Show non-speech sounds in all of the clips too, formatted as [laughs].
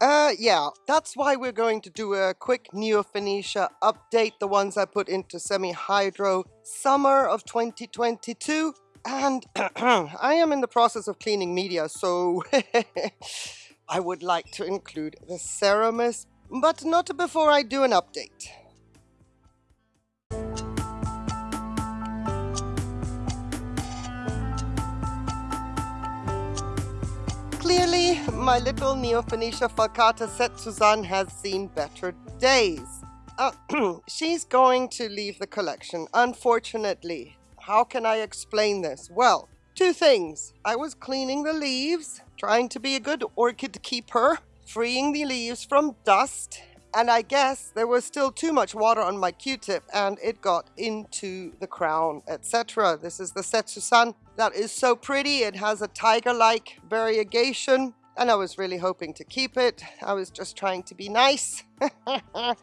Uh, yeah, that's why we're going to do a quick Neofinetia update, the ones I put into semi-hydro summer of 2022. And [clears throat] I am in the process of cleaning media, so [laughs] I would like to include the Seramis, but not before I do an update. My little Neofinetia falcata Setsuzan has seen better days. Uh, [clears throat] she's going to leave the collection, unfortunately. How can I explain this? Well, two things. I was cleaning the leaves, trying to be a good orchid keeper, freeing the leaves from dust, and I guess there was still too much water on my q-tip and it got into the crown, etc. This is the Setsusan. That is so pretty. It has a tiger-like variegation and I was really hoping to keep it. I was just trying to be nice. [laughs]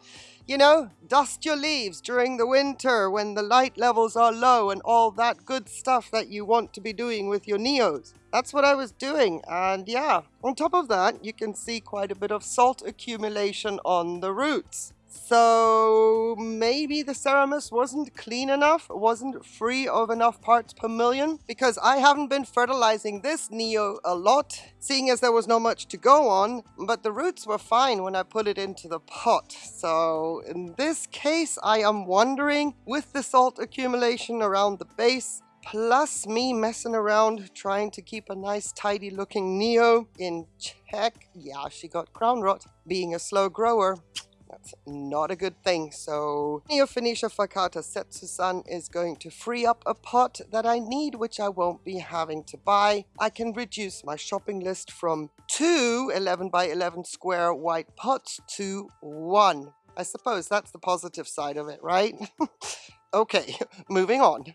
You know, dust your leaves during the winter when the light levels are low and all that good stuff that you want to be doing with your Neos. That's what I was doing. And yeah, on top of that, you can see quite a bit of salt accumulation on the roots. So maybe the Seramis wasn't clean enough, wasn't free of enough parts per million, because I haven't been fertilizing this Neo a lot, seeing as there was not much to go on, but the roots were fine when I put it into the pot. So in this case, I am wondering, with the salt accumulation around the base, plus me messing around trying to keep a nice tidy looking Neo in check. Yeah, she got crown rot. Being a slow grower, that's not a good thing. So Neofinetia falcata Setsusan is going to free up a pot that I need, which I won't be having to buy. I can reduce my shopping list from two 11 by 11 square white pots to one. I suppose that's the positive side of it, right? [laughs] okay, moving on.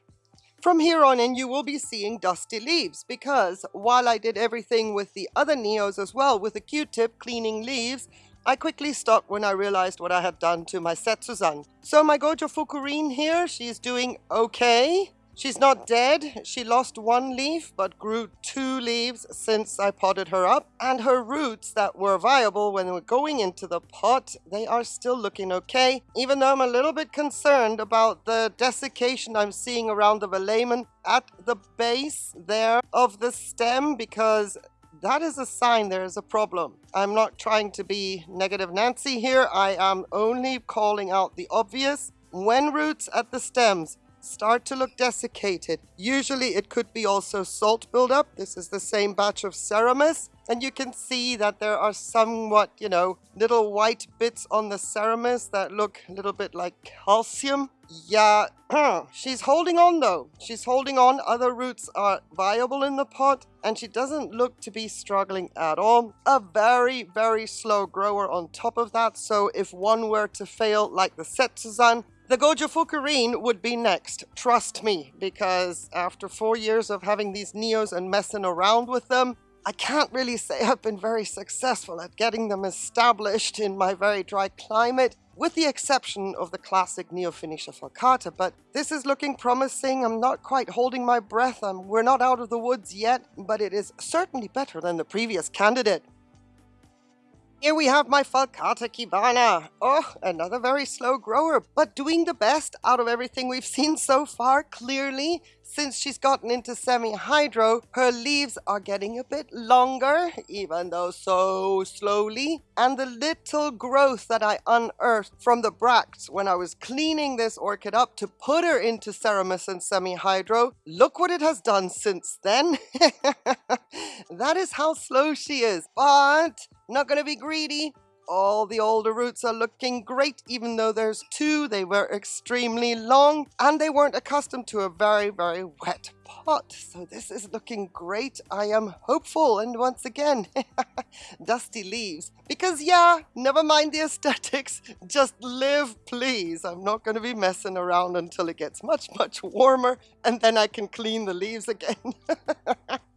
From here on in, you will be seeing dusty leaves because while I did everything with the other Neos as well with a Q-tip cleaning leaves, I quickly stopped when I realized what I had done to my Setsuzan. So my Gojo Fukurin here, she's doing okay. She's not dead. She lost one leaf, but grew two leaves since I potted her up. And her roots that were viable when we were going into the pot, they are still looking okay. Even though I'm a little bit concerned about the desiccation I'm seeing around the velamen at the base there of the stem because that is a sign there is a problem. I'm not trying to be negative Nancy here. I am only calling out the obvious. When roots at the stems start to look desiccated, usually it could be also salt buildup. This is the same batch of Seramis. And you can see that there are somewhat, you know, little white bits on the Seramis that look a little bit like calcium. Yeah, [clears throat] she's holding on though. She's holding on. Other roots are viable in the pot and she doesn't look to be struggling at all. A very, very slow grower on top of that. So if one were to fail like the Setsuzan, the Gojo Fukurin would be next, trust me, because after four years of having these Neos and messing around with them, I can't really say [laughs] I've been very successful at getting them established in my very dry climate, with the exception of the classic Neofinetia falcata, but this is looking promising. I'm not quite holding my breath. I'm, we're not out of the woods yet, but it is certainly better than the previous candidate. Here we have my Falcata Kibana. Oh, another very slow grower, but doing the best out of everything we've seen so far, clearly. Since she's gotten into semi-hydro, her leaves are getting a bit longer, even though so slowly. And the little growth that I unearthed from the bracts when I was cleaning this orchid up to put her into Seramis and semi-hydro, look what it has done since then. [laughs] that is how slow she is, but not gonna be greedy. All the older roots are looking great, even though there's two. They were extremely long and they weren't accustomed to a very, very wet pot. So this is looking great. I am hopeful. And once again, [laughs] dusty leaves. Because yeah, never mind the aesthetics. Just live, please. I'm not going to be messing around until it gets much, much warmer. And then I can clean the leaves again. [laughs]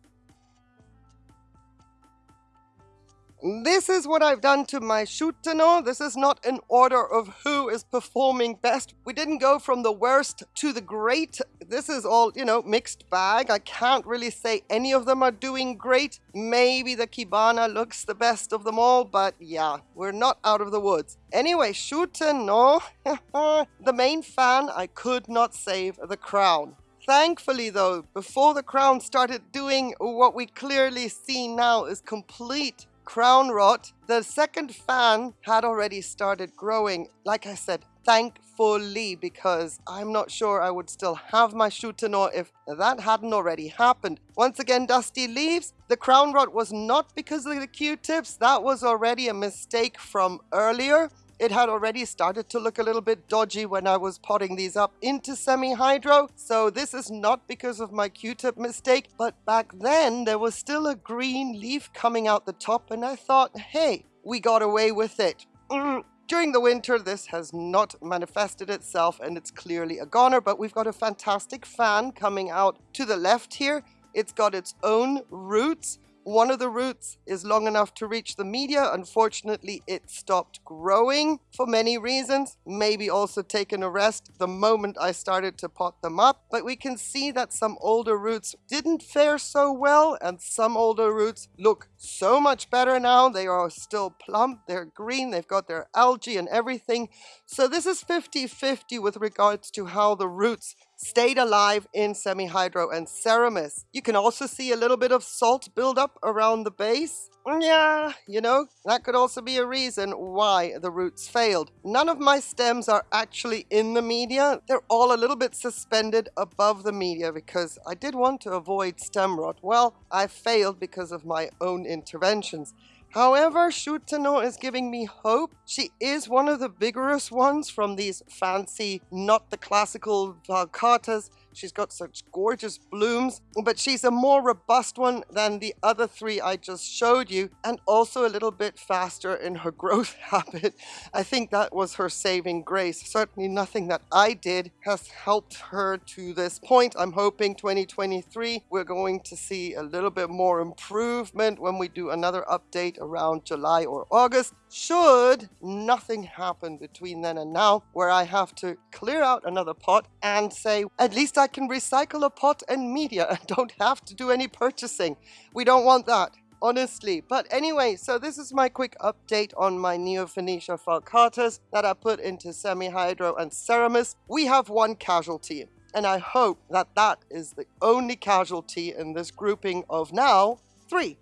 This is what I've done to my Shutano. This is not an order of who is performing best. We didn't go from the worst to the great. This is all, you know, mixed bag. I can't really say any of them are doing great. Maybe the Kibana looks the best of them all, but yeah, we're not out of the woods. Anyway, Shutano, [laughs] the main fan, I could not save the crown. Thankfully, though, before the crown started doing what we clearly see now is complete crown rot, the second fan had already started growing. Like I said, thankfully, because I'm not sure I would still have my Shutano if that hadn't already happened. Once again, Dusty leaves. The crown rot was not because of the Q-tips. That was already a mistake from earlier. It had already started to look a little bit dodgy when I was potting these up into semi-hydro, so this is not because of my Q-tip mistake, but back then there was still a green leaf coming out the top and I thought, hey, we got away with it. Mm. During the winter, this has not manifested itself and it's clearly a goner, but we've got a fantastic fan coming out to the left here. It's got its own roots one of the roots is long enough to reach the media. Unfortunately, it stopped growing for many reasons. Maybe also taken a rest the moment I started to pot them up. But we can see that some older roots didn't fare so well and some older roots look so much better now. They are still plump, they're green, they've got their algae and everything. So this is 50-50 with regards to how the roots stayed alive in semi-hydro and Seramis. You can also see a little bit of salt buildup around the base. Yeah, you know, that could also be a reason why the roots failed. None of my stems are actually in the media. They're all a little bit suspended above the media because I did want to avoid stem rot. Well, I failed because of my own interventions. However, Shutano is giving me hope. She is one of the vigorous ones from these fancy, not the classical Falcatas She's got such gorgeous blooms, but she's a more robust one than the other three I just showed you, and also a little bit faster in her [laughs] growth habit. I think that was her saving grace. Certainly nothing that I did has helped her to this point. I'm hoping 2023 we're going to see a little bit more improvement when we do another update around July or August. Should nothing happen between then and now where I have to clear out another pot and say, at least I can recycle a pot and media and [laughs] don't have to do any purchasing. We don't want that honestly. But anyway, so this is my quick update on my Neofinetia falcatas that I put into semi-hydro and Seramis. We have one casualty, and I hope that that is the only casualty in this grouping of now three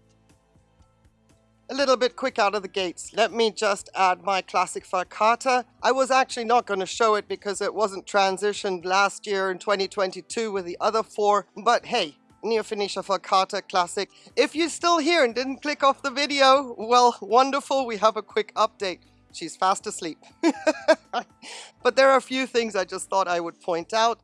a little bit quick out of the gates. Let me just add my classic falcata. I was actually not going to show it because it wasn't transitioned last year in 2022 with the other four, but hey, Neofinetia falcata classic. If you're still here and didn't click off the video, well, wonderful, we have a quick update. She's fast asleep. [laughs] but there are a few things I just thought I would point out.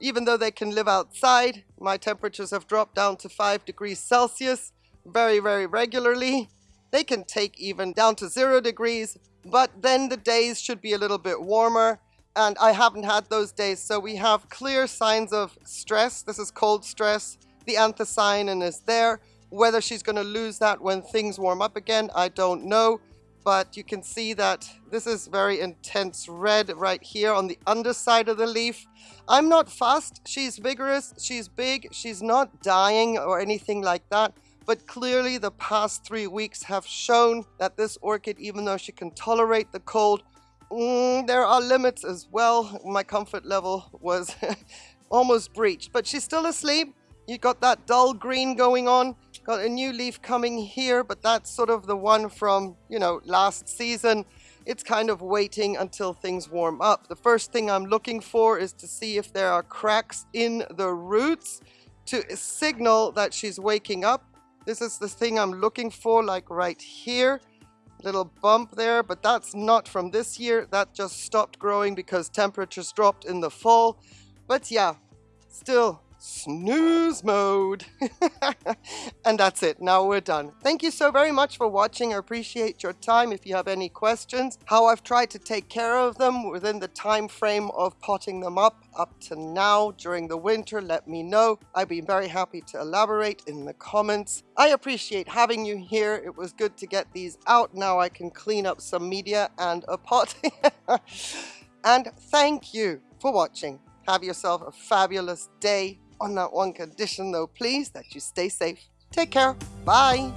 Even though they can live outside, my temperatures have dropped down to 5 degrees Celsius very, very regularly. They can take even down to zero degrees, but then the days should be a little bit warmer. And I haven't had those days, so we have clear signs of stress. This is cold stress. The anthocyanin is there. Whether she's going to lose that when things warm up again, I don't know. But you can see that this is very intense red right here on the underside of the leaf. I'm not fast. She's vigorous. She's big. She's not dying or anything like that. But clearly the past three weeks have shown that this orchid, even though she can tolerate the cold, mm, there are limits as well. My comfort level was [laughs] almost breached, but she's still asleep. You've got that dull green going on. Got a new leaf coming here, but that's sort of the one from, you know, last season. It's kind of waiting until things warm up. The first thing I'm looking for is to see if there are cracks in the roots to signal that she's waking up this is the thing I'm looking for, like right here. Little bump there, but that's not from this year. That just stopped growing because temperatures dropped in the fall. But yeah, still snooze mode. [laughs] and that's it. Now we're done. Thank you so very much for watching. I appreciate your time. If you have any questions, how I've tried to take care of them within the time frame of potting them up up to now during the winter, let me know. I'd be very happy to elaborate in the comments. I appreciate having you here. It was good to get these out. Now I can clean up some media and a pot. [laughs] and thank you for watching. Have yourself a fabulous day on that one condition though, please, that you stay safe. Take care. Bye.